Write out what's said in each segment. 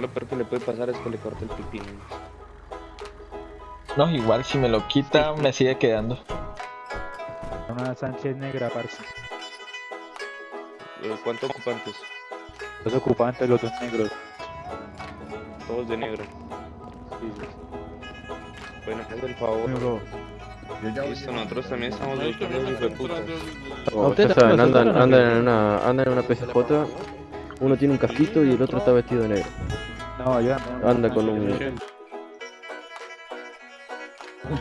Lo peor que le puede pasar es que le corte el pipí. No, igual si me lo quita me sigue quedando. Una Sánchez negra, parce. Eh, ¿Cuántos ocupantes? Los ocupantes, los dos negros. Todos de negro. Sí, sí. Bueno, haz el favor. Negro. Listo, nosotros también estamos buscando entrando- Oh, Ustedes saben, andan, en una, andan en una PSJ, uno tiene un casquito y el otro está vestido de negro. No, yo ando. Anda con un...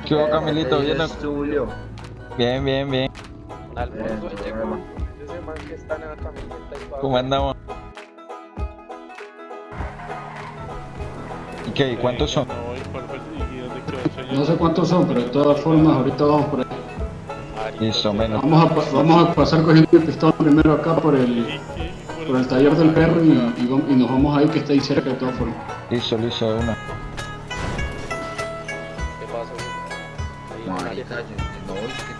¿Qué hubo, Camilito? ¿Bien? Bien, bien, bien. ¿Cómo andamos? ¿Y qué? ¿Y cuántos son? No. No sé cuántos son, pero de todas formas ahorita vamos por ahí. Listo, menos. Vamos a, vamos a pasar cogiendo el pistón primero acá por ¿Y el, por el taller del perro y, y nos vamos ahí que está ahí cerca de todas formas. Listo, listo, de una. ¿Qué pasa? Ahí la Marica, calle. yo- no, es que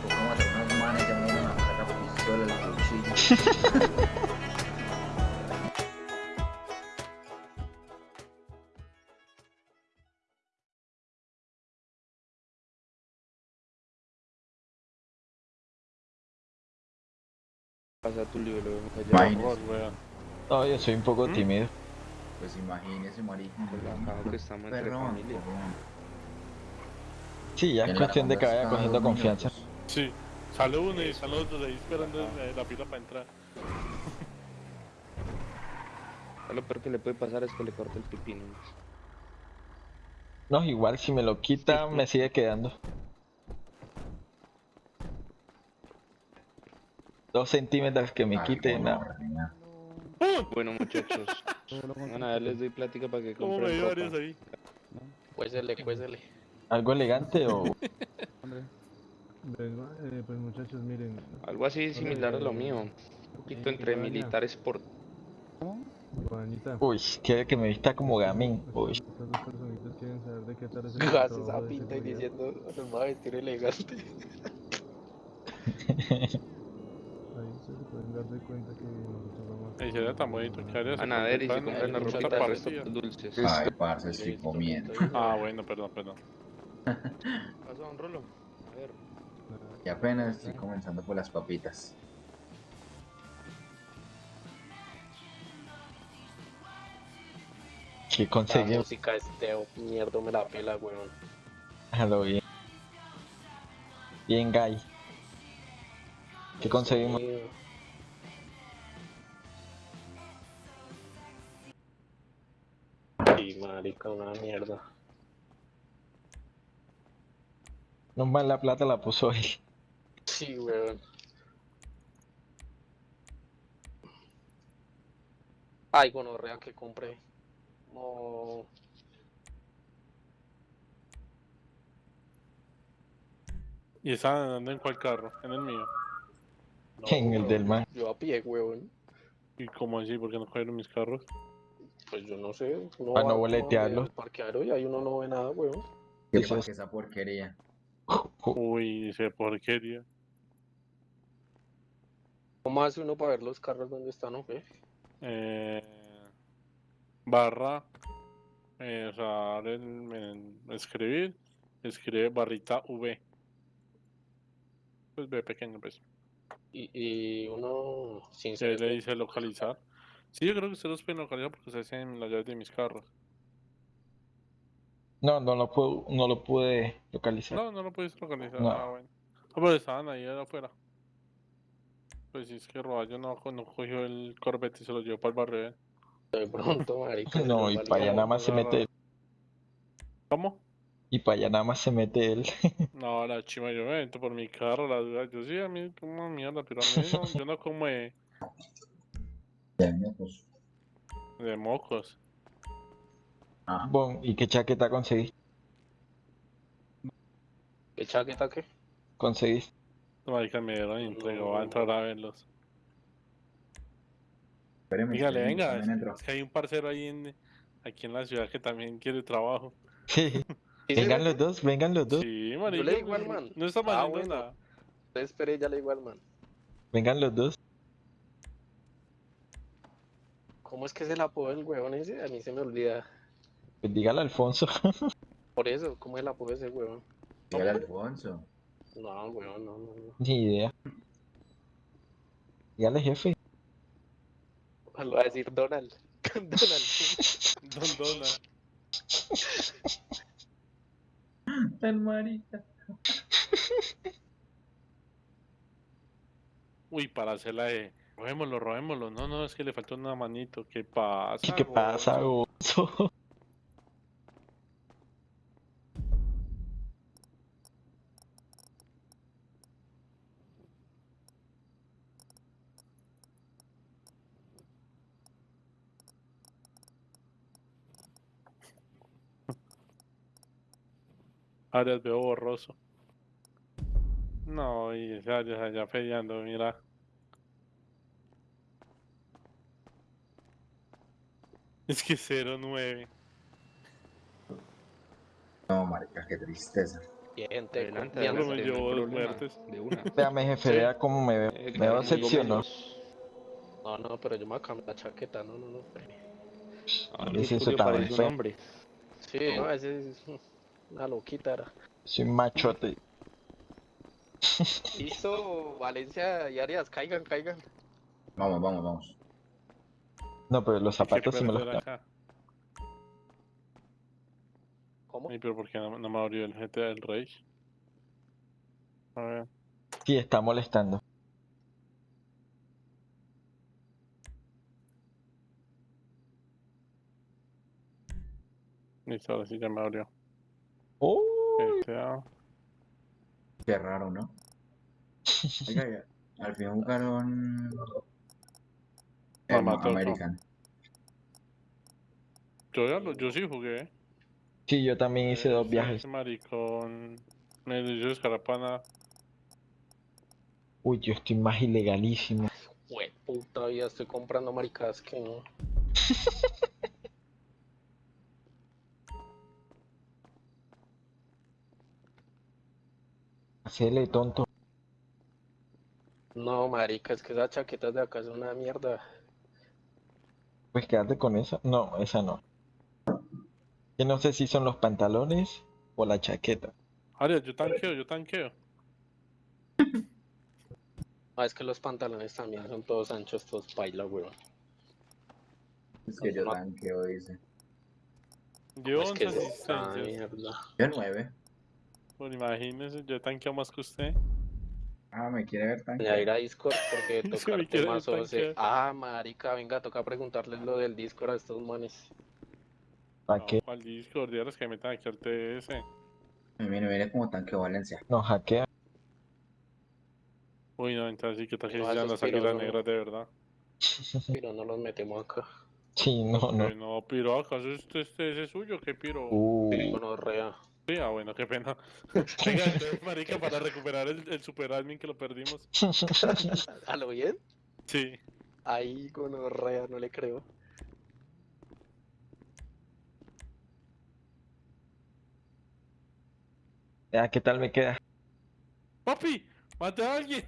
manes, ya me iban a sacar pistola, el cuchillo. Pasa tu libro, lo vemos allá. Imagínese. No, yo soy un poco ¿Mm? tímido. Pues imagínese, marica. Relajado que estamos entre Perrón, familia. Sí, ya es la cuestión de que vaya cogiendo confianza. Sí, sale uno y sale otro ahí esperando la fila para entrar. Lo peor que le puede pasar es que le corte el pipí. ¿no? No, igual si me lo quita me sigue quedando. Dos centímetros que me Ay, quite, bueno, no. reina. Bueno, muchachos. A les doy plática para que ¿Cómo me compren varios ahí? Cuésele, cuésele. ¿Algo elegante o...? Eh, pues muchachos, miren. Algo así similar a lo mío. Un poquito entre militar sport. Juanita. Uy, quiere que me vista como gamín. Uy. Estas dos personitas quieren saber de qué tal es el esa pinta y diciendo, nos va a vestir elegante. De cuenta que nosotros Ahí sería tan bonito que harías. Van a ver y se compran la ropita para partida. dulces. Ay, parce, estoy comiendo. Ah, bueno, perdón, perdón. Pasa, don Rolo. A ver. Y apenas estoy comenzando por las papitas. ¿Qué La conseguí? música este mierda me la pela, weón. A lo bien. Bien, Guy. ¿Qué conseguimos? Marica, una mierda. No más la plata la puso él. Sí, weón. Ay, gonorrea que compré. No. ¿Y estaban andando en cuál carro? En el mío. no, En el weón. del man. Yo a pie, weón. ¿Y cómo así? ¿Por qué no cogieron mis carros? Pues yo no sé. Uno Para no va como boletearlo. al Parqueadero y ahí uno no ve nada, weón. ¿Qué Dices- pasa esa porquería? Uy, dice porquería. ¿Cómo hace uno para ver los carros donde están o qué? Eh, barra. Eh, o sea, escribir. Escribe barrita V. Pues B pequeño, pues. Y, y uno sin Se le dice localizar. Sí, yo creo que ustedes los pueden localizar porque se hacen las llaves de mis carros. No, no lo pude, no lo pude localizar. No, no lo puedes localizar. No. Ah, bueno. Ah, pero estaban ahí afuera. Pues si es que Roballo no, no cogió el Corvette y se lo llevó para el barrio. ¿eh? De pronto, marica. se No, y para allá nada más se mete él. ¿Cómo? Y para allá nada más se mete él. No, la chima, yo me meto por mi carro, la duda. Yo sí, a mí como mierda, pero a mí no, yo no como de, pues. de mocos. Ah, Bon, ¿y qué chaqueta conseguí? ¿Qué chaqueta qué? Conseguís. Marica, me dieron entrega, voy a entrar a verlos. espéreme, Dígale, venga, es que hay un parcero ahí en, aquí en la ciudad que también quiere trabajo. Sí. ¿Sí Vengan los dos, vengan los dos. Sí, marica. le digo al man. No está Ah, mal bueno. nada. Esperé, ya le digo al man. Vengan los dos. ¿Cómo es que se la apodo del huevón ese? A mí se me olvida. Pues dígale a Alfonso. Por eso, ¿cómo es el apodo de ese huevón? Dígale Alfonso. No, huevón, no, no, no. Ni idea. Dígale jefe. Lo va a decir Donald. Donald. Don Dona. Tan marica. Uy, para hacerla de. Robémoslo, robémoslo. No, no, es que le faltó una manito. ¿Qué pasa? ¿Qué pasa? Gonzo? Arias veo borroso. No, y ese Arias allá peleando, mira. Es que 0-9. No, marica, qué tristeza. Gente, Adelante, me adelante, no hay dos muertes. De una. Véame, jefe, Sí. vea cómo me veo. Eh, Me veo no. No, pero yo me voy a cambiar la chaqueta. No, no, no. Ah, ¿Qué Luis es eso tan feo? hombre. Sí, no, ese es una loquita era. Soy machote. Listo, Valencia y Arias, caigan, caigan. Vamos, vamos, vamos. No, pero los zapatos sí me los acá. ¿Cómo? Ay, pero ¿por qué no, no me abrió el GTA del Rey? A ver. Sí, está molestando. Listo, ahora sí ya me abrió. ¡Oh! GTA. Qué raro, ¿no? Oiga, al fin jugaron. American. Yo, ya lo- yo sí jugué. Sí, yo también hice dos Ese- viajes. ese maricón. Me dio escarapana. Uy, yo estoy más ilegalísimo. Jue puta vida, estoy comprando maricadas que no. Hacele tonto. No, marica, es que esas chaquetas de acá son una mierda. Pues quédate con esa. No, esa no. Que no sé si son los pantalones o la chaqueta. Arias, yo tanqueo, yo tanqueo. Ah, es que los pantalones también son todos anchos, todos paila, weón. Es que yo tanqueo, dice. Llevo Es que 11 es esta asistencias. mierda. Yo nueve. Bueno, imagínese, yo tanqueo más que usted. Ah, me quiere ver Ya tanquear. ir a Discord porque tocar temas o sea. Ah, marica, venga, toca preguntarles lo del Discord a estos manes. ¿Para No, qué? ¿Cuál Discord? Dígales que metan aquí al TS. Mire, mire como tanqueo Valencia. Nos hackean. Uy, no, entonces sí que tal No, sean las águilas no. negras de verdad. Pero no los metemos acá. Sí, no, no. Uy, no, piro, ¿acaso este, este ese es suyo? ¿Qué piro? Uh, Bueno, rea. Sí, ah, bueno, qué pena. Venga, entonces, marica, para recuperar el, el super admin que lo perdimos. ¿A lo bien? Sí. Ahí, gonorrea, no le creo. ya, ¿qué tal me queda? ¡Papi! ¡Mate a alguien!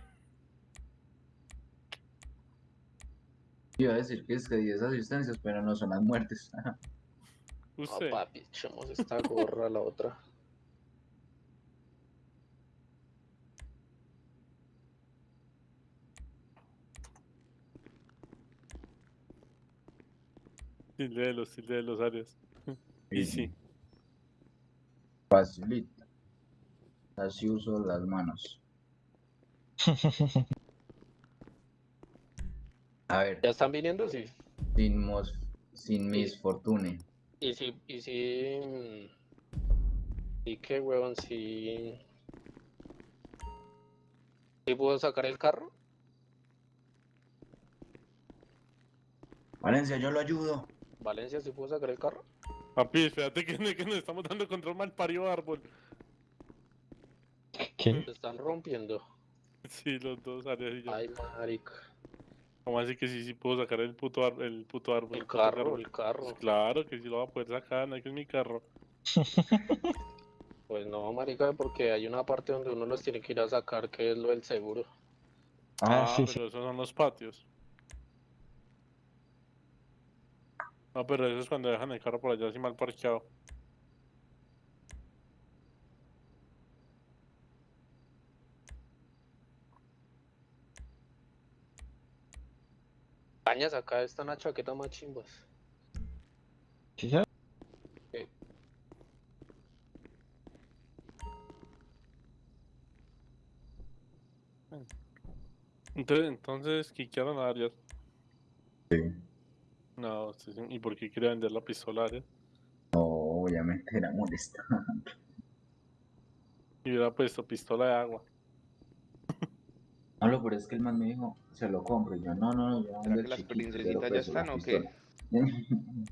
Iba a decir que es que 10 asistencias, pero no son las muertes. No, papi, echemos esta gorra a la otra. Tilde de los, tilde de los áreas. Y sí. Facilita. Así uso las manos. A ver, ¿Ya están viniendo? Sí. sin, mos, sin mis fortune. Y si, y si... ¿Y qué, huevón? Si... ¿Si puedo sacar el carro? Valencia, yo lo ayudo. Valencia, ¿sí puedo sacar el carro? Papi, espérate que, que nos estamos dando contra un mal parido árbol. ¿Qué? Se están rompiendo. Sí, los dos áreas y yo. Ay, marica. ¿Cómo así que sí, sí puedo sacar el puto, ar- el puto árbol? El carro, el carro. Pues claro que sí lo va a poder sacar, no es que es mi carro. Pues no, marica, porque hay una parte donde uno los tiene que ir a sacar, que es lo del seguro. Ah, sí, sí. pero esos son los patios. No, pero eso es cuando dejan el carro por allá así mal parqueado. Cañas acá están una chaqueta más chimbas. ¿Sí sabes? Entonces, entonces quiquearon a Arias. Sí. No, sí- ¿y por qué quiere vender la pistola a Arias? No, obviamente era molestando. Y hubiera puesto pistola de agua. No, lo peor es que el man me dijo, se lo compro. Y yo, no, no, no, yo ¿Será el que las princesitas pero ya pues, están o qué?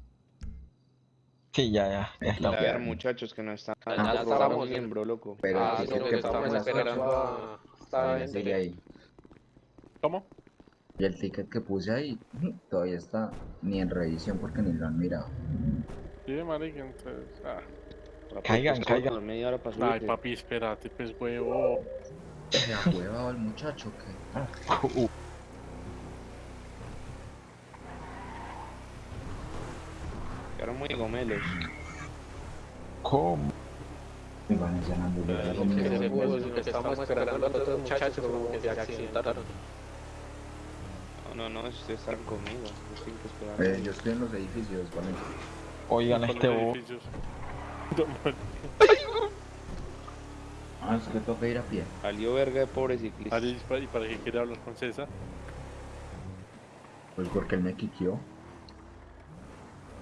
Sí, ya, ya, ya A está. ver, muchachos que no están. Ah, no ya robaron estábamos en- miembro, loco. Pero Ah, sí, que estamos esperando a gente. sigue ahí. ¿Cómo? Y el ticket que puse ahí todavía está ni en revisión porque ni lo han mirado. Sí, marica, entonces... Ah. Caigan, poder caigan. pescar media hora para Ay, papi, espérate, pues, huevo. ¿Se ha huevado el muchacho que Uh, Quedaron muy gomelos. ¿Cómo? me van a llamar de lo que estamos esperando a los otros muchachos como que se accidentaron. No, no, no, ustedes están conmigo. Yo tengo que esperar. Eh, yo estoy en los edificios, ¿vale? Oigan, este bo- Ah, es que toca ir a pie. Salió verga de pobre ciclista. ¿y para qué quiere hablar con César? Pues porque él me quiqueó.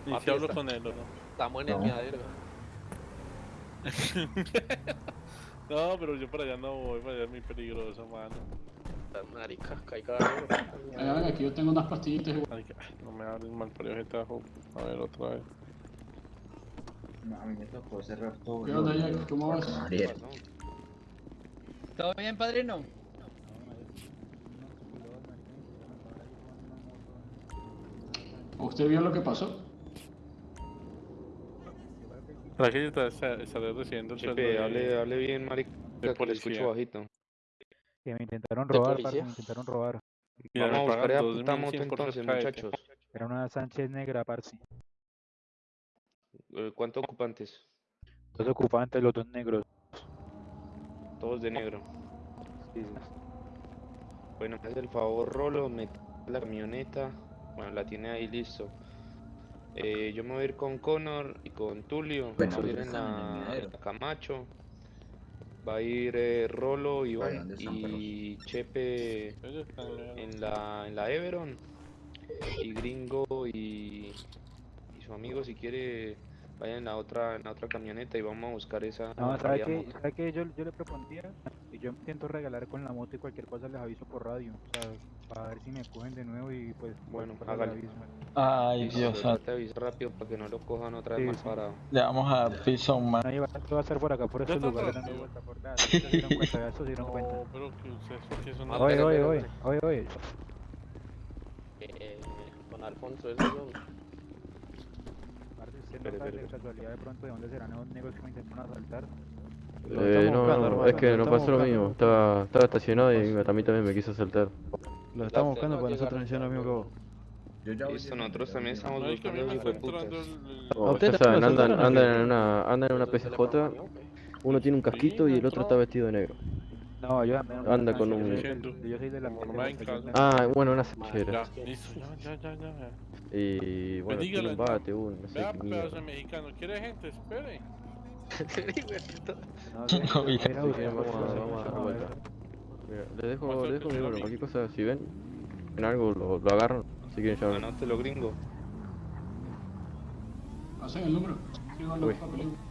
¿Y Papi, si hablo con él o no? Estamos en el No. miadero. No, pero yo para allá no voy, para allá es muy peligroso, mano. Marica, caiga. Venga, venga, aquí yo tengo unas pastillitas. Marica, ay, no me hables mal por gente abajo. A ver, otra vez. No, a mí me tocó cerrar todo. ¿Qué onda, Jack? ¿Cómo vas? Con ¿Qué Ariel. pasó? ¿Todo bien, padrino? ¿Usted vio lo que pasó? ¿Para qué está, está, recibiendo el sueldo Chepe, de- hable, hable bien, marica, de que le escucho bajito. Que me intentaron ¿De robar, parce, me intentaron robar. Mira, Vamos a buscar 2.100 puta moto por entonces, muchachos. Era una Sánchez negra, parce. Eh, ¿Cuántos ocupantes? Dos ocupantes, los dos negros. Todos de negro. Bueno, me hace el favor, Rolo, me la camioneta. Bueno, la tiene ahí listo. Eh, yo me voy a ir con Connor y con Tulio. Bueno, Vamos a ir ellos en la, miadero. en la Camacho. Va a ir eh, Rolo, Iván ¿dónde están, y Chepe en la, en la Everon. Y Gringo y, y su amigo, si quiere, vayan en la otra, en la otra camioneta y vamos a buscar esa. No, ¿sabe motos. ¿Sabe qué? Yo, yo le propondría, y yo intento regalar con la moto y cualquier cosa les aviso por radio. O sea, para ver si me cogen de nuevo y pues... Bueno, hágale. aviso. Ay, Listo, Dios santo. de avisar rápido para que no lo cojan otra vez Sí, sí. parado. Ya vamos a Prison Man. No, esto va a ser por acá, por está lugares dando vuelta por nada. ¿Se dieron cuenta? ¿Ya se dieron cuenta? No, pero que ustedes que son Ah, Oye, oye, oye, oye, oye. Eh, don Alfonso, eso. Parce, ¿usted no sabe de casualidad de pronto de dónde serán esos negros que me intentaron asaltar? Eh, no, no, es que no pasó lo mismo. Estaba, estaba estacionado y a mí también me quiso saltar. Lo estamos buscando para para nosotros hicieron lo mismo que vos. Yo ya Listo, nosotros también estamos buscando me hijos de entrando putas. Oh, ya también saben, andan en una PCJ, uno tiene un casquito y el otro está vestido de negro. No, yo una Anda con un- yo soy de la no Ah, bueno, una Ya, sechera. listo, ya, ya, ya, ya. Y bueno, tiene un no. bate, un, no sé Vea, qué pedazo de mexicano, ¿quiere gente? Espere. No, sí, Oiga. voy a ir a Así que buscar, vamos a, no vamos a no dar vuelta. Mira, les dejo, les dejo mi número, cualquier cosa, si ven, en algo lo, lo agarran, si quieren llamar. Anótelo, gringo. Hacen el número. Escriban los Uy. papeles.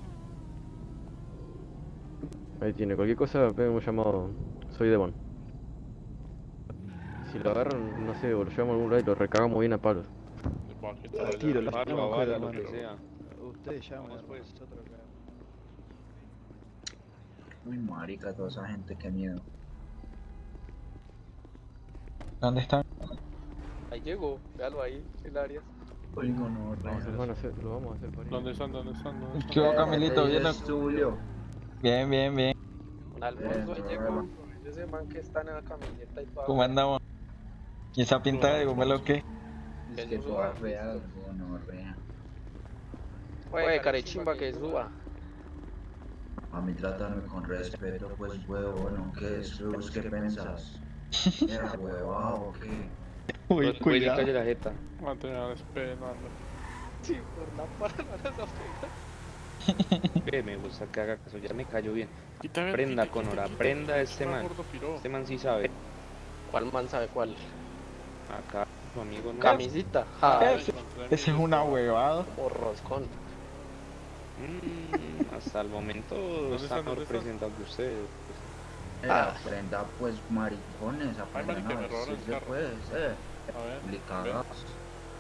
Ahí tiene, cualquier cosa, peguen un llamado, soy Devon. Si lo agarran, no sé, o lo llevamos a algún lado y lo recagamos bien a palos. Tiro, lo claro, lo que sea. Ustedes llaman, pues. nosotros. Uy, marica, toda esa gente, qué miedo. ¿Dónde están? Ahí llegó, véalo ahí, el área. Uy, no, no, Vamos a- hacer- lo vamos a hacer por ahí. ¿Dónde están? ¿Dónde están? ¿Dónde están? ¿Qué hubo, Camilito? ¿Bien? Bien, bien. Don Alfonso, ahí llegó. bueno. Ese man que está en la camioneta y todo. ¿Cómo andamos? ¿Y esa pinta de gomelo qué? Es que toda fea, no, no, rea. Oye, carechimba que suba. A mí tratarme con respeto, pues huevón, ¿qué es? ¿Vos qué pensás? ¿Era huevado o qué? Uy, cuidado. calle la jeta. Mantener esperando. Sí, por la parada no Ve, me gusta que haga caso, ya me cayó bien. Quítame, Prenda, quita, Conora, quita, prenda quita, este man. Este man sí sabe. ¿Cuál man sabe cuál? Acá, su amigo no. Camisita. Ah, Ah, Ese- Ese es una huevada. por roscón. Mm, hasta el momento ¿Dónde está están? mejor ¿Dónde están? presentado que ustedes. Era prenda, pues maricones, Ay, aprendan marica, a me robaron el decirle carro. pues, eh. A ver.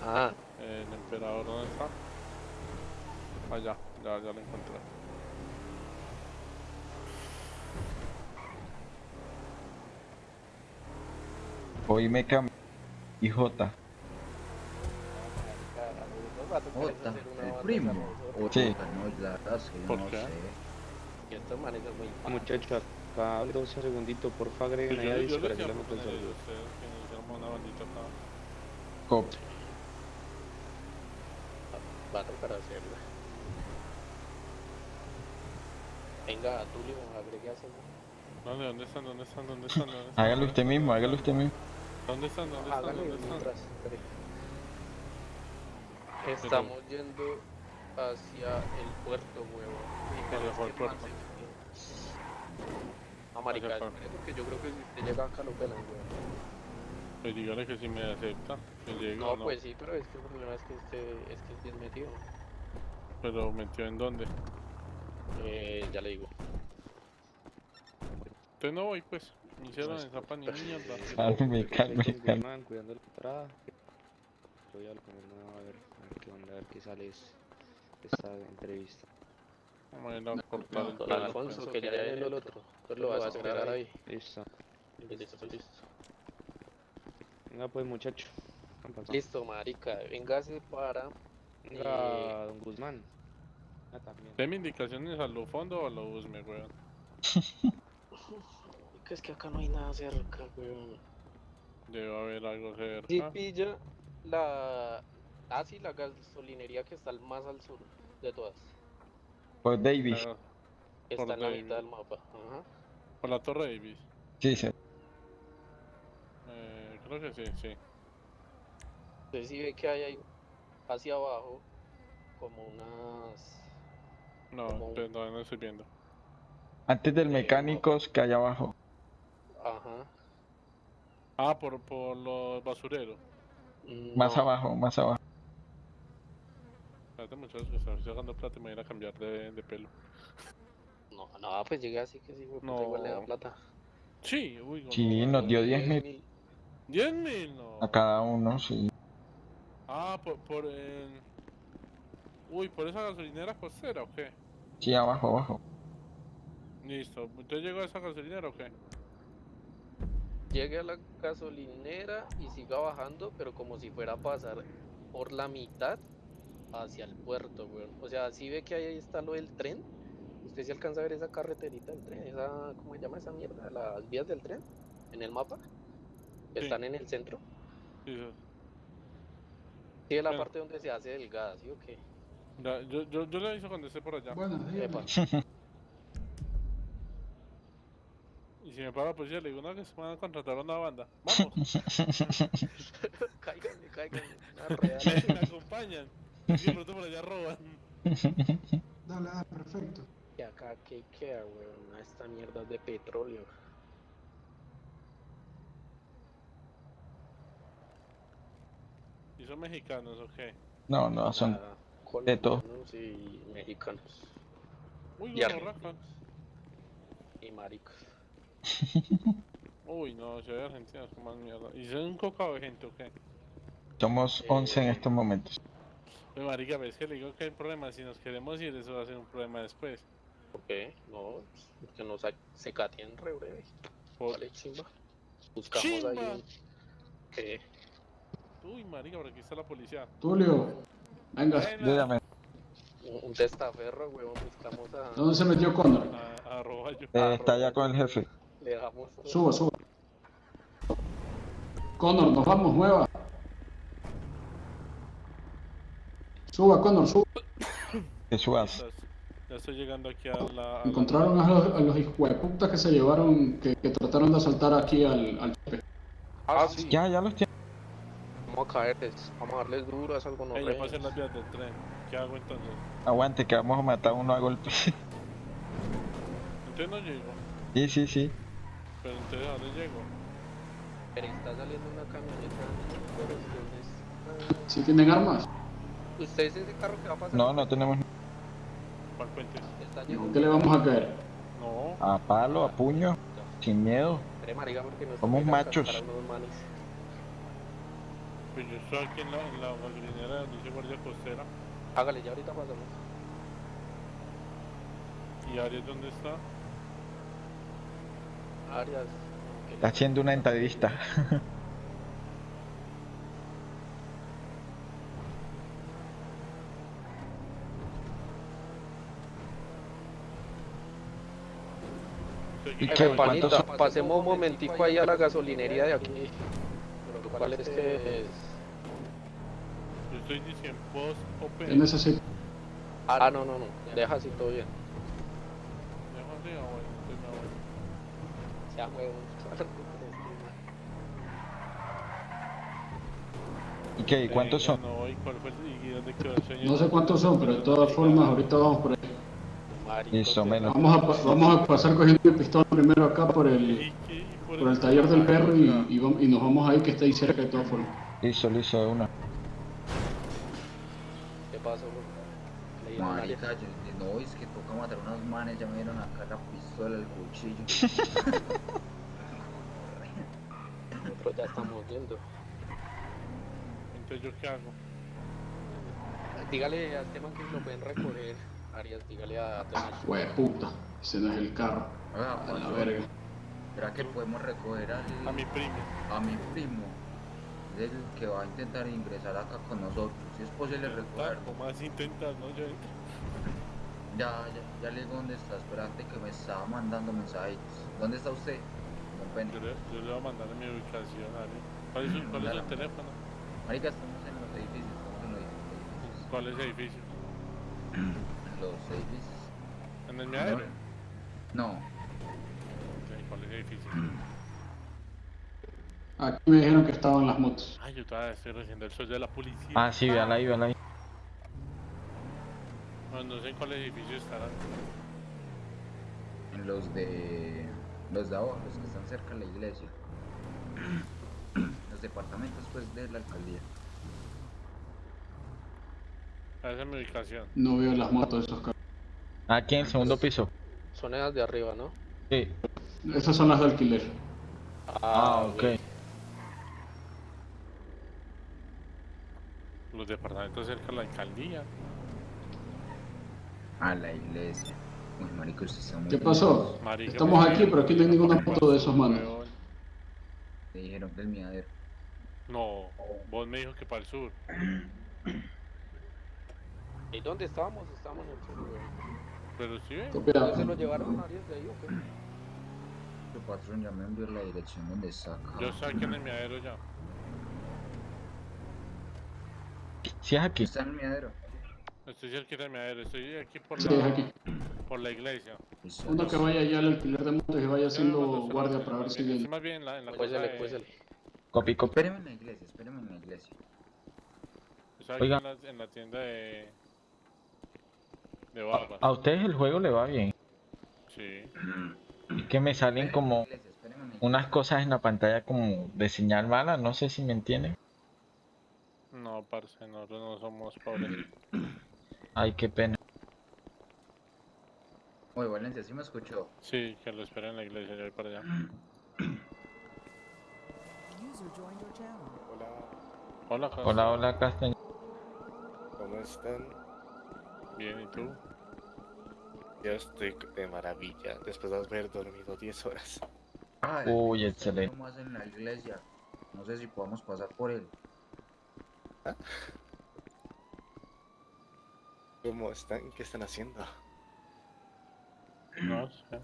Ah, el emperador, ¿dónde está? Allá, ya, ya lo encontré. Hoy me cambié. Y J. Jota, el primo. O Sí. Jota, no, la verdad es que yo ¿Por no qué? sé. Muchachos, acá dos segunditos, porfa, agreguen ahí a que una bandita acá. Cop. Va a tocar Venga, Tulio, a ese man. ¿Dónde, dónde están? ¿Dónde están? ¿Dónde están? ¿Dónde están? Hágalo usted mismo, hágalo usted mismo. ¿Dónde están? ¿Dónde están? Hágale ¿Dónde están? mientras. Estamos yendo hacia el puerto, huevo. Hacia cuál puerto? Marica, espere, porque yo creo que si usted llega acá lo pelan, huevo. Pues dígale que si me acepta, que No, no. pues sí, pero es que el problema es que este es que es bien metido. Pero metió en dónde. Eh, ya le digo. Entonces no voy, pues. Me hicieron en zapa ni mierda. Calme, calme, Con calme. Cuidando el traje. Voy a poner a ver, a ver qué onda, a ver qué sale es- esta entrevista. Vamos a ir a cortar el pelo. Alfonso, que ya viene el otro. Entonces lo vas a esperar ahí. Listo. Listo, listo. Venga pues muchacho. Listo, marica. Véngase para. Venga, don Guzmán. Ah, también. Deme indicaciones a lo fondo o a lo busme, weón. Que es que acá no hay nada cerca, weón. Debe haber algo cerca. Si pilla la. Ah, sí, la gasolinería que está más al sur de todas. Por Davis. Claro, que Por Está en la mitad del mapa. Ajá. Por la Torre Davis. Sí, sí. Eh, creo que sí, sí. Entonces si ve que hay ahí hacia abajo como unas. No, entonces no, no estoy viendo. Antes del mecánicos que hay abajo. Ajá. Ah, por, por los basureros. Más No, abajo, más abajo. Espérate muchachos que estoy sacando plata y me voy a ir a cambiar de, de pelo. No, no, pues llegué así que sí, puta, No. igual le da plata. Sí, uy, Sí, no, nos dio 10 10 mil mil. 10 mil, no. a cada uno, sí. Ah, por, por el... Uy, ¿por esa gasolinera costera o qué? Sí, abajo, abajo. Listo, ¿usted llegó a esa gasolinera o qué? Llegue a la gasolinera y siga bajando, pero como si fuera a pasar por la mitad hacia el puerto, weón. O sea, si ve que ahí está lo del tren. Usted se alcanza a ver esa carreterita del tren, esa, ¿cómo se llama esa mierda? Las vías del tren en el mapa. Sí. Están en el centro. Sí, sí. Sí, es la Bueno. parte donde se hace delgada, ¿sí o qué? Ya, yo, yo, yo le aviso cuando esté por allá. Epa. Y si me para la policía, le digo, no, que se van a contratar a una banda. Vamos, cáiganle, cáiganle. Una real. me acompañan. Y de pronto por allá roban. Dale, dale, perfecto. Y acá, ¿qué queda, weón? Esta mierda de petróleo. ¿Y son mexicanos o qué? No, no, son Nada. Colombianos y mexicanos. Uy, Y. Y maricos. Uy, no, si hay argentinos con más mierda. ¿Y son un cocado de gente o qué? somos 11 en estos momentos. Pues marica, ves que le digo que hay problema. Si nos queremos ir, eso va a ser un problema después. ¿Por qué? No, es que nos sa- se catean re breve. Por- Vale, chimba. Buscamos ¡Chimba! ahí. ¿Qué? Uy, marica, por aquí está la policía. Tulio, venga. Dígame, Un, un testaferro, weón. Buscamos a... ¿Dónde se metió Connor? A, a roballo. eh, está allá con el jefe. Le dejamos... Suba, suba. Connor, nos vamos, mueva. Suba, Connor, suba. Que subas. Ya estoy llegando aquí a la... a la- Encontraron a los, a los hijueputas que se llevaron, que, que trataron de asaltar aquí al, al chepe. Ah, sí. Ya, ya los tiene. Vamos a caerles. Vamos a darles duro a esas gonorreas. pasé las vías del tren. ¿Qué hago entonces? Aguante, que vamos a matar a uno a golpe. Entonces no llego. sí, sí, sí. Pero entonces ¿a dónde llego? Pero está saliendo una camioneta. Pero ustedes- ¿Sí tienen armas? ¿Usted es ese carro que va a pasar? No, no tenemos ¿Cuál puente? Está ¿Y llegando. ¿Con qué le vamos a caer? No. a palo, a puño, sin miedo. Somos machos. cascar a unos manes. Pues yo estoy aquí en la, en la gasolinera donde dice guardia costera. Hágale, ya ahorita pasamos. ¿Y Arias dónde está? Arias. Está haciendo una entrevista. ¿Y qué? Pasemos un momentico ahí a la gasolinería de aquí. Lo cual es que es... Yo estoy diciendo post ¿Qué open. necesito? Ah, no, no, no. Deja así todo bien. Déjame, ah, bueno, entonces me voy. Sea huevo. ¿Y qué? ¿Y cuántos son? No, ¿y cuál sé cuántos son, pero de todas formas ahorita vamos por ahí. Listo, menos. Vamos a, vamos a pasar cogiendo el pistón primero acá por el, ¿Y qué? ¿Y por el taller del perro y, y, vam- y nos vamos ahí que está ahí cerca de todas formas. Listo, listo, de una. ¿Qué pasó, bro? Marica, yo, no, es que toca matar a unos manes, ya me dieron acá la pistola, el cuchillo. Nosotros ya estamos viendo. Entonces, ¿yo qué hago? Dígale a este man que lo pueden recoger. Arias, dígale a Donald. Hue puta, ese no es el carro. Oiga, A la verga. ¿Será que podemos recoger al, A mi primo. a mi primo? Es el que va a intentar ingresar acá con nosotros. Si es posible recogerlo. ¿Cómo más intentas, no? Yo. Ya, ya, ya le digo dónde está. Espérate que me estaba mandando mensajitos. ¿Dónde está usted? Yo le, yo le voy a mandar mi ubicación, ¿vale? ¿Cuál es, su- cuál es el teléfono? Marica, estamos en los edificios. Estamos en los edificios. ¿Cuál es el edificio? En los edificios. ¿En el miadero? No. Aquí me dijeron que estaban las motos. Ay, yo todavía estoy recibiendo el sol de la policía. Ah, sí, véala ahí, véala ahí. No, no sé en cuál edificio estarán. En los de. Los de abajo, los que están cerca de la iglesia. Los departamentos, pues, de la alcaldía. Esa es mi ubicación. No veo las motos de esos carros. Aquí en el segundo piso. Son esas de arriba, ¿no? Sí. Estas son las de alquiler. Ah, ok. Los departamentos cerca de la alcaldía. A la iglesia. Uy, marico, usted está muy ¿Qué pasó? Marica, Estamos me- aquí, pero aquí no hay ninguna foto de esos manos. Me dijeron que el miadero. No, vos me dijo que para el sur. ¿Y dónde estábamos? Estábamos en el sur. Pero sí. ¿No se lo llevaron Arias de ahí o qué? Tu patrón ya me envió la dirección donde acá. Yo estoy aquí en el miadero ya. Sí, es aquí. ¿Está en el miadero? Estoy cerca del miadero. Estoy aquí por Sí, la, es aquí. por la iglesia. Listo, Uno que listo. vaya allá al alquiler de motos y vaya haciendo guardia para ver si viene. más bien en la, en la cosa Cuésele, de... Copy, copy. Espéreme en la iglesia, espéreme en la iglesia. Estoy Oiga. en la, en la tienda de... De barbas. A ustedes el juego le va bien. Sí. Es que me salen como unas cosas en la pantalla como de señal mala, no sé si me entienden. No, parce, nosotros no somos pobres. Ay, qué pena. Oye, Valencia, ¿sí me escuchó? Sí, que lo esperen en la iglesia, yo voy para allá. Hola, Cas- Hola, hola, Castaño. ¿Cómo están? Bien, ¿y tú? Yo estoy de maravilla después de haber dormido 10 horas. Ah, Uy, excelente. nomás en la iglesia. No sé si podamos pasar por él. ¿Cómo están? ¿Qué están haciendo? No sé.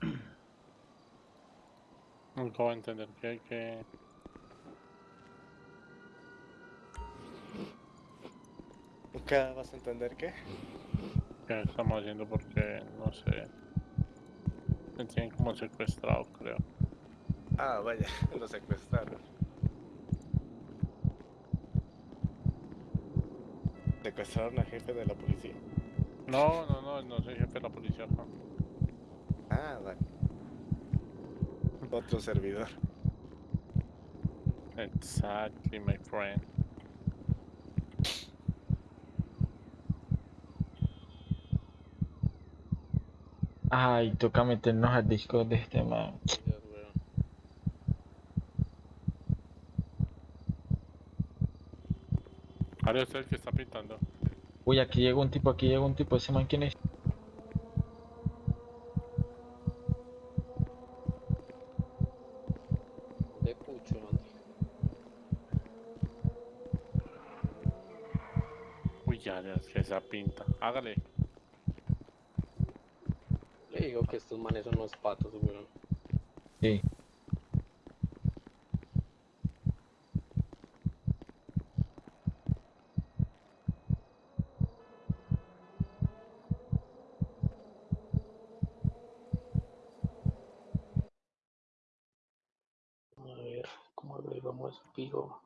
Nunca voy a entender que, que... ¿Nunca vas a entender qué? ¿Qué estamos haciendo? Porque no sé. Me tienen como secuestrado, creo. Ah, vaya, lo secuestraron. Secuestraron al jefe de la policía. No, no, no, no soy jefe de la policía acá. Ah, vale. Otro servidor. Exactly, my friend. Ay, toca meternos al disco de este man. Ahora es el que está pintando. Uy, aquí llega un tipo, aquí llega un tipo. ¿Ese man quién es? De pucho, man. Uy, ya, ya, es que esa pinta. Hágale. Le digo que estos manes son unos patos, weón. Sí. A ver, ¿cómo agregamos Pijo?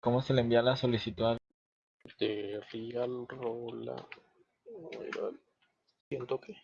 ¿Cómo se le envía la solicitud? De Real Rola. Siento que.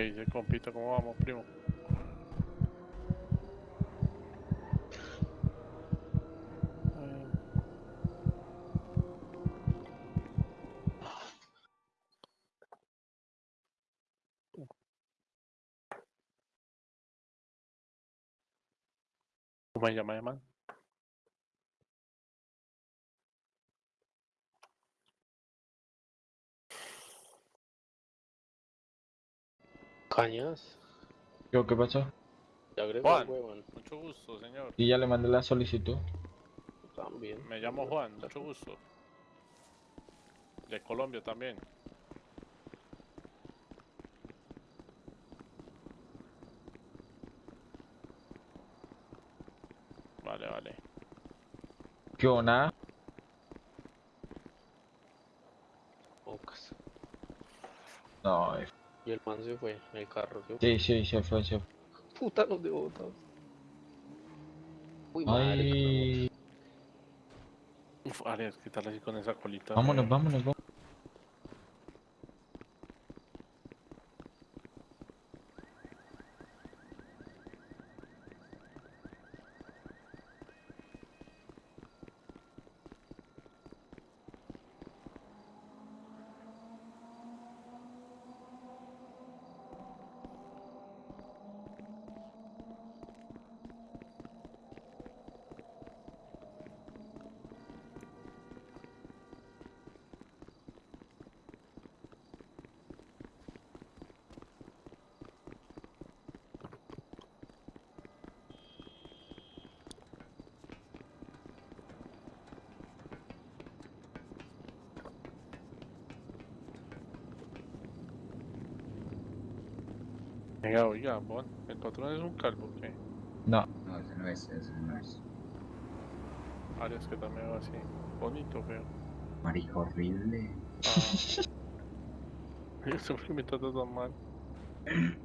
¿Qué dice, compito? ¿Cómo vamos, primo? ¿Cómo se llama, man? Cañas. Yo, ¿Qué pasó? Te agrego Juan, mucho gusto, señor. Y ya le mandé la solicitud. También. Me llamo Juan, mucho gusto. De Colombia también. Vale, vale. ¿Qué o nada? Pocas. No, eh, Y el man se fue en el carro. ¿sí? sí, sí, se fue, se fue. Puta, nos dejó botados. Uy, madre. Uf, Arias, ¿qué tal así con esa colita? vámonos, de- vámonos, vámonos. Venga, oiga, Bon, el patrón es un calvo, ¿qué? No, No, ese no es, ese no es. Arias que también va así. Bonito, feo. Marica horrible. Ah. Eso que me trata tan mal.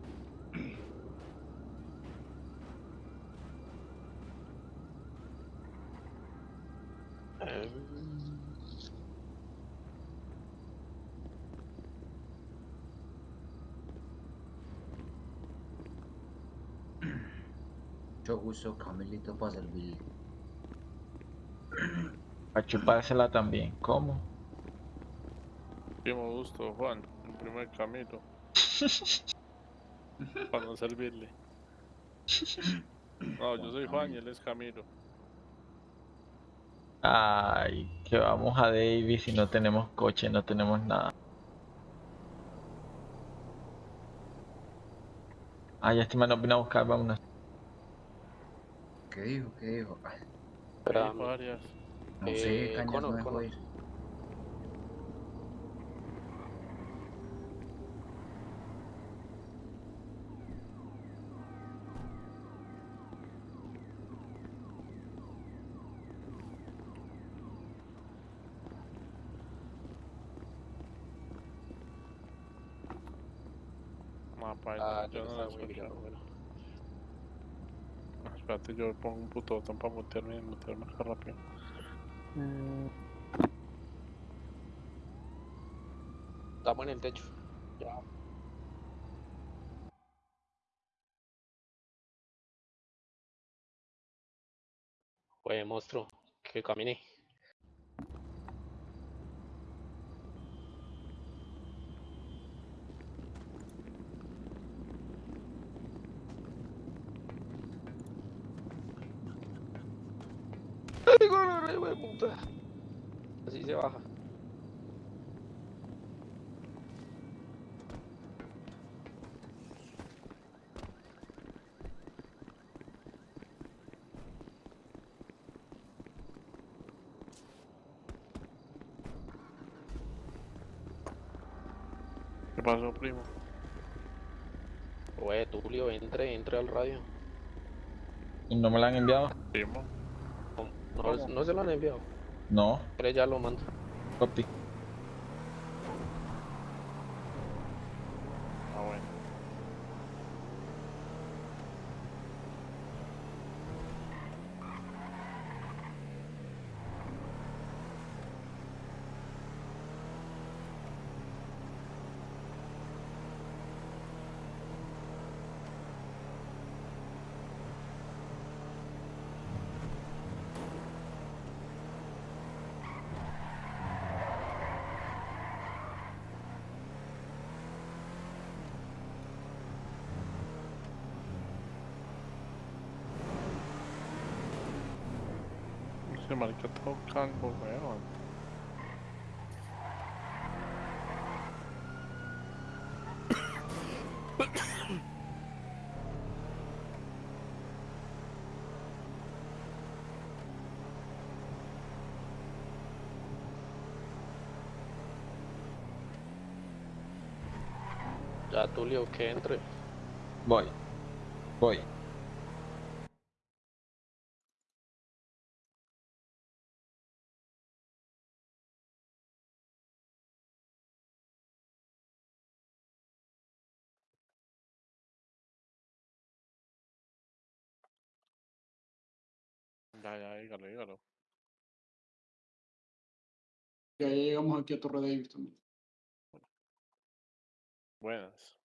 Mucho gusto, Camilito, para servirle. para chupársela también. ¿Cómo? Primo gusto, Juan, el primer camino. Para no servirle. No, yo soy Juan y él es Camilo. Ay, que vamos a Davis y no tenemos coche, no tenemos nada. Ay, este man nos vino a buscar, vámonos. ¿Qué dijo? ¿Qué dijo? Ay, varias. no sé, cañas Cono, no dejó Cono. ir. Ah, yo escucho. Espérate, yo pongo un puto botón para mutearme y mutearme más rápido. Estamos en el techo. Ya. Oye, monstruo, que camine. ¡Ay, gorro, hijo de puta! Así se baja. ¿Qué pasó, primo? Oye, Tulio, entre, entre al radio. ¿Y ¿No me la han enviado? Primo. No, no se lo han enviado. No, Pero ya lo mando. copy. Marica todo calvo, weón. Ya, Tulio, que entre. Voy. Voy. Ya, ya, dígalo, dígalo. Ya llegamos aquí a Torre Davis también. Buenas.